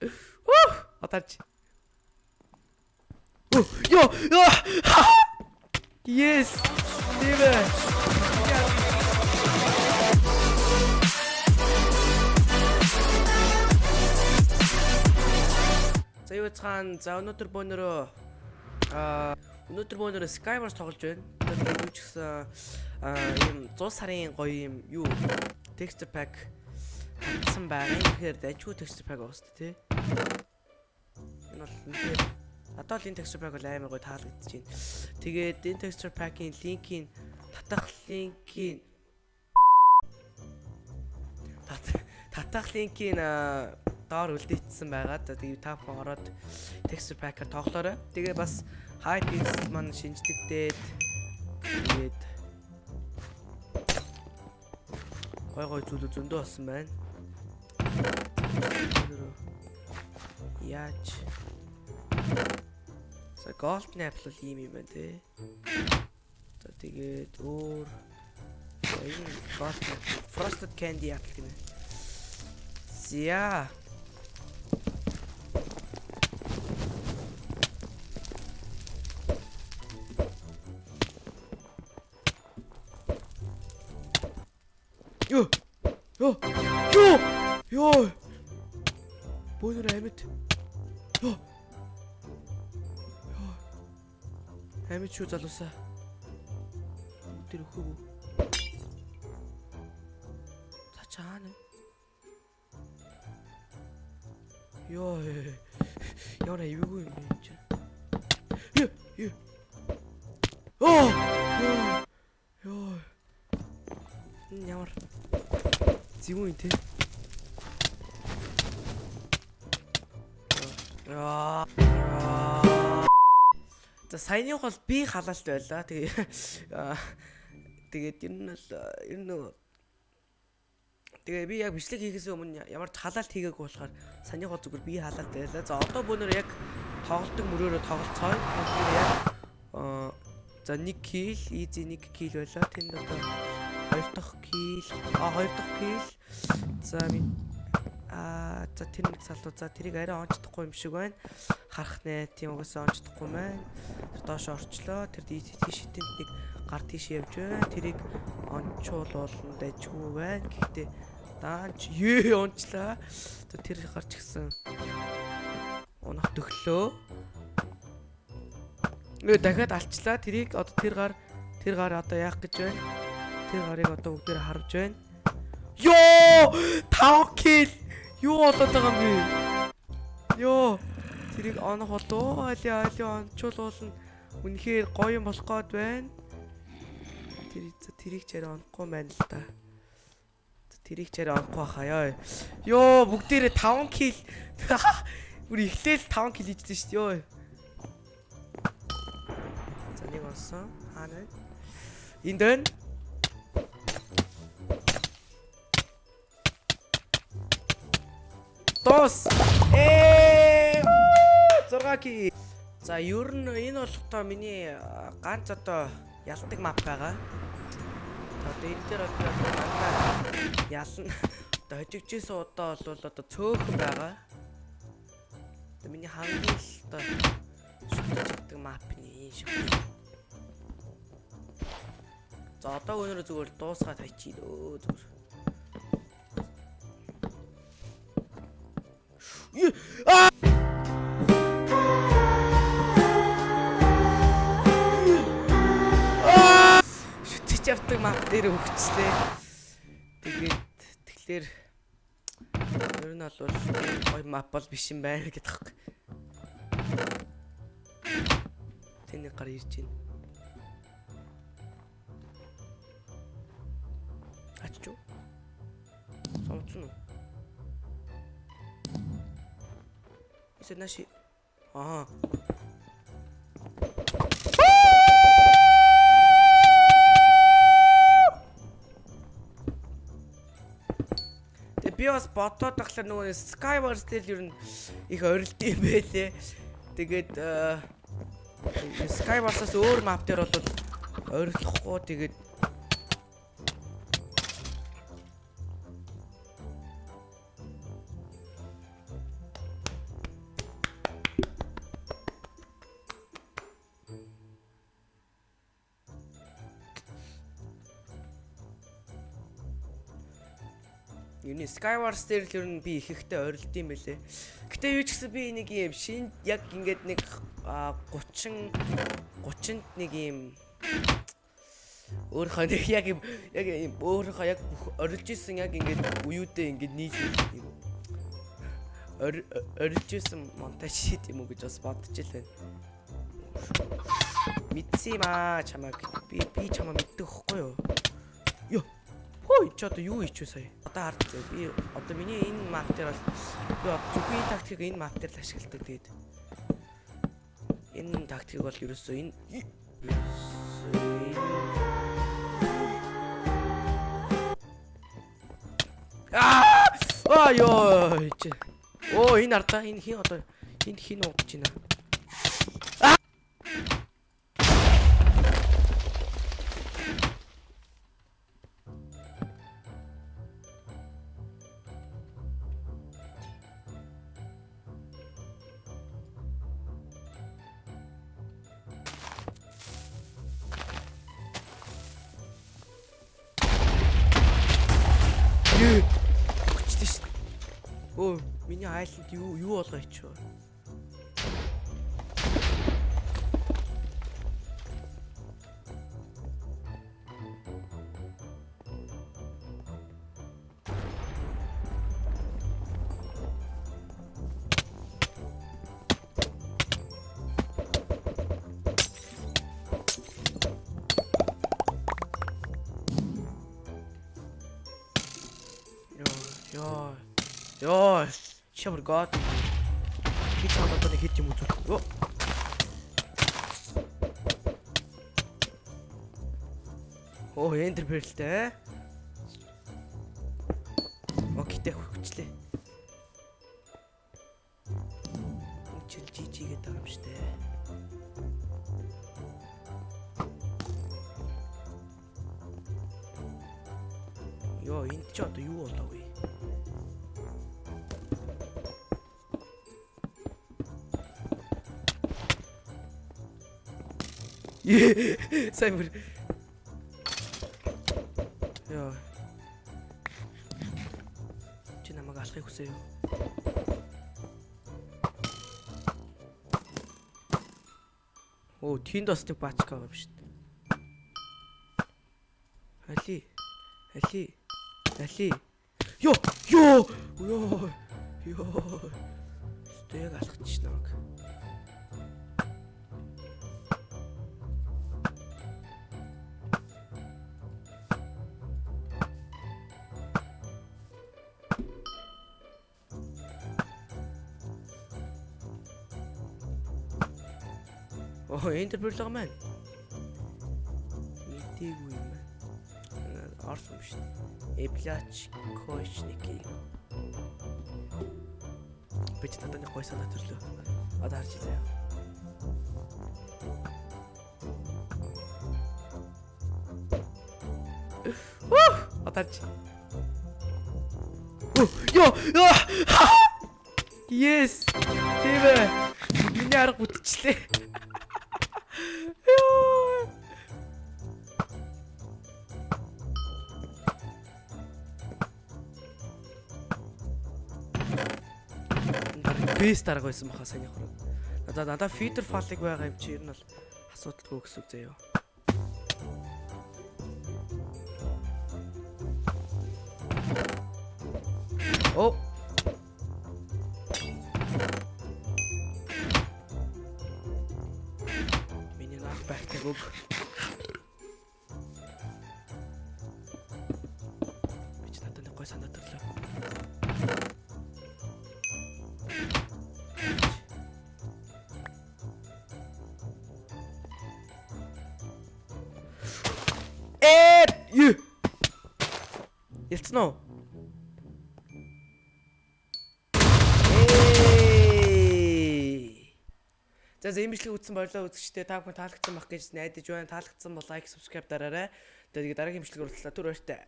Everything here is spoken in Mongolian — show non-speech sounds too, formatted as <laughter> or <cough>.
Уу! Отарч. Оо, ёо! Yes! Дивэ. За юу цаан за өнөөдөр бөөнөрөө аа өнөөдөр бөөнөрөө Skywars тоглож байна. Тэгээд юу ч гэсэн аа ийм 100 сарын гоё юм юу texture pack хатсан байгаа. Тэгэхээр дажгүй texture pack уус тээ. Энэ бол үнэхээр надад л энэ texture pack бол амар гоё таалагдчихэв байна. Тэгээд энэ texture pack-ийн линкийг татах линкийг татах линкийг доор үлдээчихсэн байгаа. За тэгээ та бүхэн ороод texture pack-аар тоглоорой. Тэгээ бас hide pixel маань шинжлэгдээд тэгээд гой гой зүйлүүд зөндөө болсон байна. Яаж За golden apple ийм юм байна те. За тэгээд өөр golden frosted candy apple гэнэ. За Амьд шүү залуусаа. Тэр өхөөг. За чаана. Йоо. Яна ивгүй юм чи. Йоо. Йоо. Оо. Йоо. Ямар Зүүн тий. За саяных бол би халаалт байлаа. Тэгээ тэгээд ер нь л ер нь Тэгээ би яг бичлэг хийхээс өмнө ямар ч халаалт хийгээгүй болохоор санийх бол зүгээр би халаалт байлаа. За одоо бөөнөр яг тоглолтог мөрөөрөө тоглолцооё. Тэгэхээр яг за 1 кил, easy 1 кил байлаа. Тэнд одоо 2 дахь кил, а 2 дахь кил. За би а за тэр нэг залуу за тэрийг арай онцдохгүй юм шиг байна. Харах нэ тийм угаасаа онцдохгүй маань. Тэр доош орчлоо. Тэр тийш тэнд нэг гар тийш явж байна. Тэрийг онцуулуулна дайггүй байна. Гэхдээ даанч ээ онцлаа. Тэр гарч гисэн. Унах төглөө. Нөө дахиад алчлаа. Тэрийг одоо тэр гар тэр гар одоо яах гэж байна? Тэр гарыг одоо бүгдээр харж байна. Йоо! 5 кил. Юу болоод байгаа юм бэ? Йоо! Тэрийг онох болоо. Али али ончуулуулна. Үнэхээр гоё юм болох гээд байна. Тэр тэрийг ч арай онохгүй байна л да. Тэрийг ч арай онохгүй ёо. Йоо, бүгдээрээ 5 кил. <laughs> Бүр эхлээл 5 кил хийжсэн шүү дээ ёо. За нэг болсон. Хаана вэ? Энд байна. Дос. Ээ 6 ки. За ер нь энэ болохдоо миний ганц одоо ялдаг мап байгаа. Одоо энэ дээр одоо ялна. Одоо хожигчсэн удаа бол одоо цөөхөн байгаа. Одоо миний хамгийн л одоо шүтдэг нь энэ шиг. За одоо өнөөдөр зүгээр дуусгаад хайчих өө зүгээр. Аа! Шүтэж явдаг мап дээр өгчлээ. Тэгээд тэгэхээр ер нь бол гой мап бол биш юм байна гэдэг хэрэг. Тэний гар ирж байна. Аччуу. Сонцсон уу? Если наши... Ага. Тэгээ би бас бодоод тахлаа нөгөө Skywars дээр ер нь их орилт юм байлээ. Тэгээд Skywars-аас өөр map дээр бол ойрлохгүй тэгээд Юуны Skywars дээр л ер нь би их ихтэй орилд юм бэлээ. Гэтэ юу ч гэсэн би нэг юм шин яг ингээд нэг а, 30 30-нд нэг юм өөрийнхөө нэг <laughs> яг юм яг юм өөрийнхөө яг орилж исэн яг ингээд уюудээ ингээд нийл юм ор- орилж исэн монтаж шít юм уу гэж бас бодож л байна. Мэдсэн юм аа чамайг би би чамаа мэддэг хөхгүй юу? Йоо. Хөөе ч одоо юу хийчихв сая? Одоо хард би одоо миний энэ мап дээр бол би зөвхөн энэ тактикийг энэ мап дээр л ашигладаг тэгээд энэ тактикийг бол ерөөсөө энэ энэ- Аа! Аа ёо. чи. Оо энэ ардаа энэ хин одоо энд хин уудаж байна. Өө, миний айланд юу юу болгоо ичвэ? Шавар гот. Би одоо нэг хэд юм үзүүлэх. Ёо. Оо, эндер перлтэй. Окейтэй хөвчлээ. Чил жижигээд байгаа юм штэ. Йоо, энд ч одоо юу болоо Сайн бүр. Йоо. Чи намайг алахыг хүсэе юу? Оо, тэнд бас нэг баачка байгаа юм шүү дээ. Али. Али. Али. Йоо, ёо. Ёо. Ёо. Стэг алхачих намайг. Оо, энтерприл байгаа маань. Мэдээгүй юм байна. Орс юм шүү дээ. Эблач Кошники. Бич нэг гой санаа төрлөө. Одоо харж заяа. Уу! Одоо харж. Оо, ёо! Yes! Ээ. Миний арга бүтчлээ. Бэс дарга байсан баха сайн явах. Надаа надаа фидер фалыг байгаа юм чи ер нь бол асуудалгүй гэсэн үг заяа. Оо. Миний нах байхдаг үг. Ээ! Ялцсан уу? За за имжлэг үзсэн болоо үзэгчтэй та бүхэн таалагдсан байх гэж найдаж байна. Таалагдсан бол лайк, subscribe дараарай. Тэгээд дараагийн имжлэгээр уулзлаа. Түр баяртай.